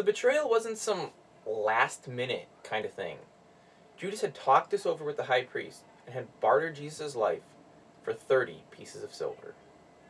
the betrayal wasn't some last minute kind of thing. Judas had talked this over with the high priest and had bartered Jesus' life for 30 pieces of silver.